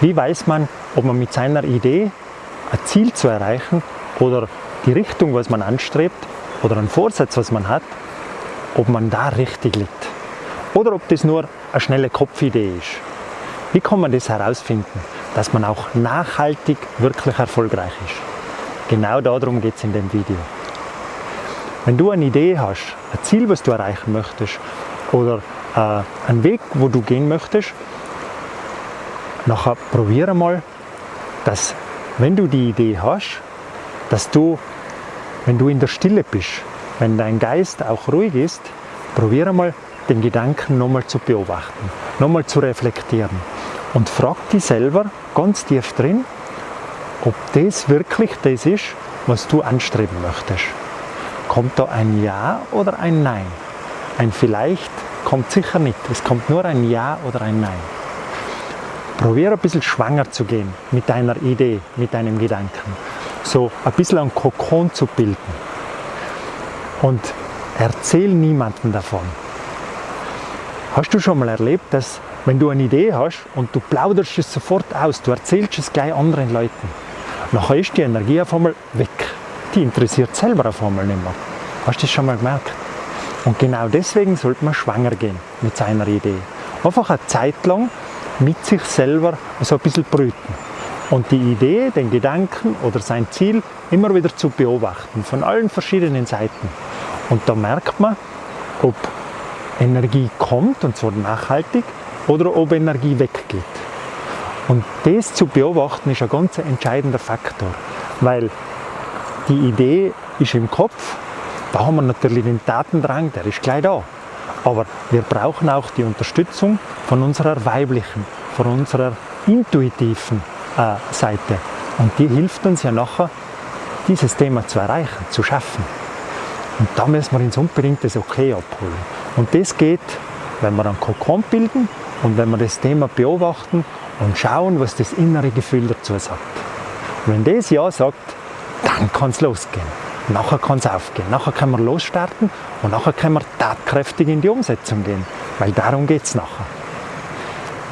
Wie weiß man, ob man mit seiner Idee ein Ziel zu erreichen oder die Richtung, was man anstrebt oder einen Vorsatz, was man hat, ob man da richtig liegt? Oder ob das nur eine schnelle Kopfidee ist? Wie kann man das herausfinden, dass man auch nachhaltig wirklich erfolgreich ist? Genau darum geht es in dem Video. Wenn du eine Idee hast, ein Ziel, was du erreichen möchtest oder äh, einen Weg, wo du gehen möchtest, nachher probiere mal, dass wenn du die Idee hast, dass du, wenn du in der Stille bist, wenn dein Geist auch ruhig ist, probiere mal den Gedanken nochmal zu beobachten, nochmal zu reflektieren und frag dich selber ganz tief drin, ob das wirklich das ist, was du anstreben möchtest. Kommt da ein Ja oder ein Nein? Ein Vielleicht kommt sicher nicht. Es kommt nur ein Ja oder ein Nein. Probier ein bisschen schwanger zu gehen mit deiner Idee, mit deinem Gedanken. So ein bisschen ein Kokon zu bilden. Und erzähl niemandem davon. Hast du schon mal erlebt, dass wenn du eine Idee hast und du plauderst es sofort aus, du erzählst es gleich anderen Leuten, nachher ist die Energie auf einmal weg. Die interessiert selber auf einmal nicht mehr. Hast du das schon mal gemerkt? Und genau deswegen sollte man schwanger gehen mit seiner Idee. Einfach eine Zeit lang mit sich selber so ein bisschen brüten. Und die Idee, den Gedanken oder sein Ziel immer wieder zu beobachten, von allen verschiedenen Seiten. Und da merkt man, ob Energie kommt, und zwar nachhaltig, oder ob Energie weggeht. Und das zu beobachten ist ein ganz entscheidender Faktor, weil die Idee ist im Kopf, da haben wir natürlich den Datendrang, der ist gleich da. Aber wir brauchen auch die Unterstützung von unserer weiblichen, von unserer intuitiven äh, Seite. Und die hilft uns ja nachher, dieses Thema zu erreichen, zu schaffen. Und da müssen wir uns unbedingt das Okay abholen. Und das geht, wenn wir einen Kokon bilden und wenn wir das Thema beobachten und schauen, was das innere Gefühl dazu sagt. Und wenn das Ja sagt, dann kann es losgehen. Nachher kann es aufgehen. Nachher können wir losstarten und nachher können wir tatkräftig in die Umsetzung gehen. Weil darum geht es nachher.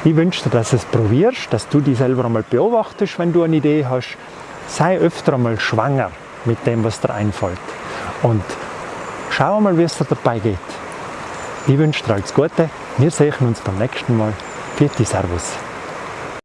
Ich wünsche dir, dass du es probierst, dass du dich selber einmal beobachtest, wenn du eine Idee hast. Sei öfter einmal schwanger mit dem, was dir einfällt. Und schau mal, wie es dir dabei geht. Ich wünsche dir alles Gute. Wir sehen uns beim nächsten Mal. Vierte Servus.